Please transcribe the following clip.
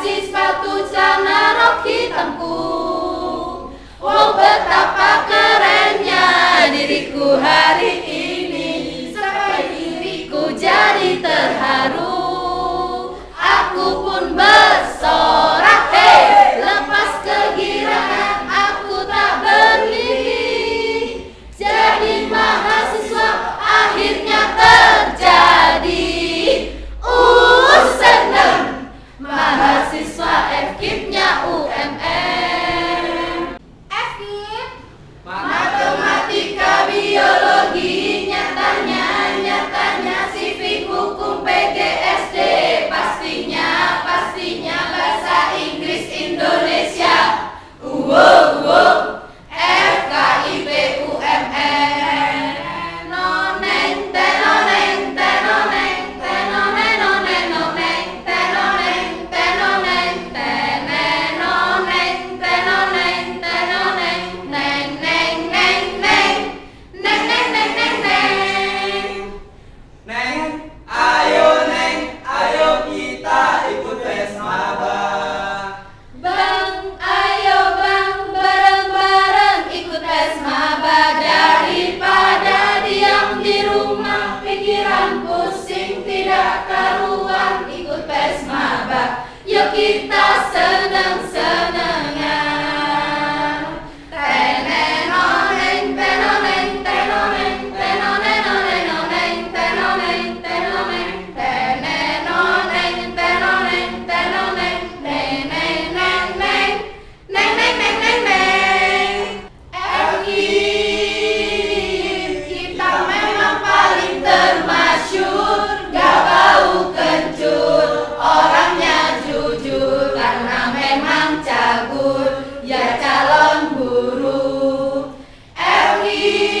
kasih sepatu celana rok hitamku Oh betapa kerennya diriku hari ini see.